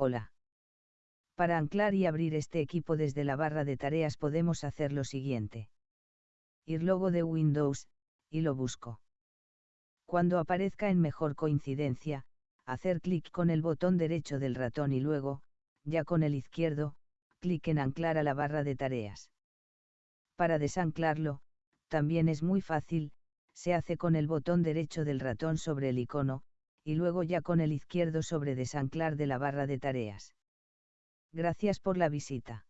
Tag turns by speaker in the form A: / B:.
A: Hola. Para anclar y abrir este equipo desde la barra de tareas podemos hacer lo siguiente. Ir logo de Windows, y lo busco. Cuando aparezca en mejor coincidencia, hacer clic con el botón derecho del ratón y luego, ya con el izquierdo, clic en anclar a la barra de tareas. Para desanclarlo, también es muy fácil, se hace con el botón derecho del ratón sobre el icono, y luego ya con el izquierdo sobre desanclar de la barra de tareas. Gracias por la visita.